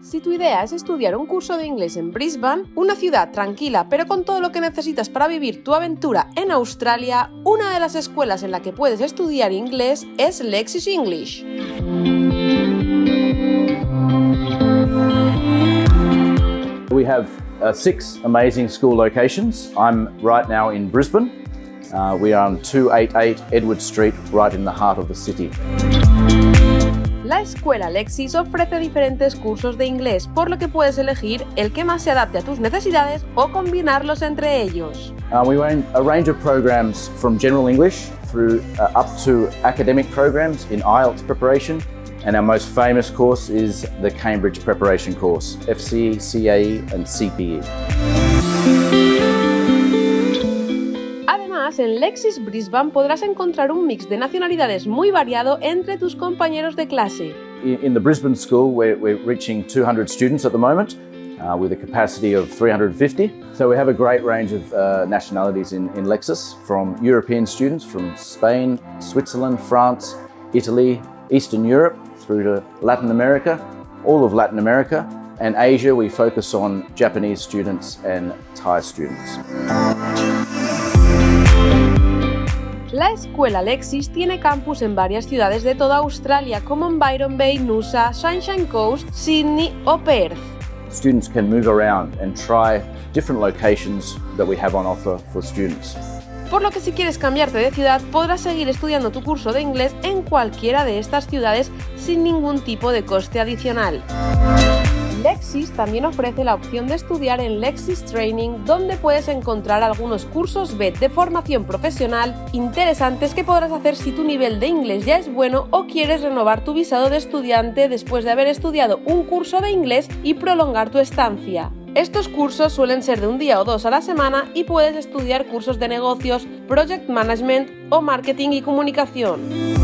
Si tu idea es estudiar un curso de inglés en Brisbane, una ciudad tranquila pero con todo lo que necesitas para vivir tu aventura en Australia, una de las escuelas en la que puedes estudiar inglés es Lexis English. We have uh, six amazing school locations. I'm right now in Brisbane. Uh, we are on 288 Edward Street, right in the heart of the city. La escuela Lexis ofrece diferentes cursos de inglés, por lo que puedes elegir el que más se adapte a tus necesidades o combinarlos entre ellos. Uh, we run a range of programs from general English through uh, up to academic programs in IELTS preparation, and our most famous course is the Cambridge Preparation Course, FCE, CAE and CPE. Además, en Lexis Brisbane podrás encontrar un mix de nacionalidades muy variado entre tus compañeros de clase. In the Brisbane school, we're, we're reaching 200 students at the moment uh, with a capacity of 350. So we have a great range of uh, nationalities in, in Lexis, from European students from Spain, Switzerland, France, Italy, Eastern Europe, through to Latin America, all of Latin America, and Asia we focus on Japanese students and Thai students. La escuela Lexis tiene campus en varias ciudades de toda Australia como en Byron Bay, Noosa, Sunshine Coast, Sydney o Perth. Students can move around and try different locations that we have on offer for students. Por lo que si quieres cambiarte de ciudad podrás seguir estudiando tu curso de inglés en cualquiera de estas ciudades sin ningún tipo de coste adicional. Lexis también ofrece la opción de estudiar en Lexis Training, donde puedes encontrar algunos cursos BED de formación profesional interesantes que podrás hacer si tu nivel de inglés ya es bueno o quieres renovar tu visado de estudiante después de haber estudiado un curso de inglés y prolongar tu estancia. Estos cursos suelen ser de un día o dos a la semana y puedes estudiar cursos de negocios, project management o marketing y comunicación.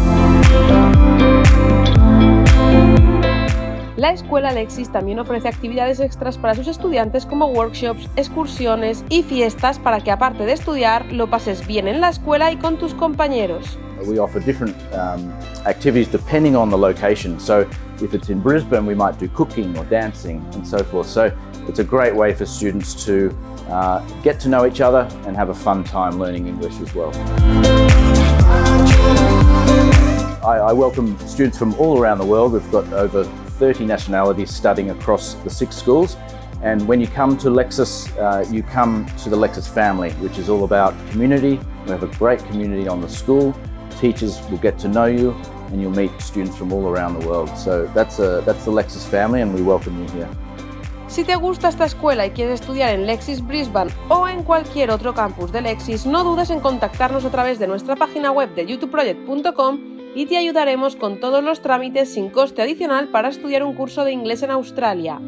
La escuela Lexis también ofrece actividades extras para sus estudiantes como workshops, excursiones y fiestas para que aparte de estudiar lo pases bien en la escuela y con tus compañeros. We offer different um, activities depending on the location. So if it's in Brisbane, we might do cooking or dancing and so forth. So it's a great way for students to uh, get to know each other and have a fun time learning English as well. I, I welcome students from all around the world. We've got over 30 nationalities studying across the six schools. And when you come to Lexis, uh, you come to the Lexis family, which is all about community. We have a great community on the school. Teachers will get to know you and you'll meet students from all around the world. So that's, a, that's the Lexis family and we welcome you here. Si te gusta esta escuela y quieres estudiar en Lexis Brisbane o en cualquier otro campus de Lexis, no dudes en contactarnos a través de nuestra página web de youtubeproject.com y te ayudaremos con todos los trámites sin coste adicional para estudiar un curso de inglés en Australia.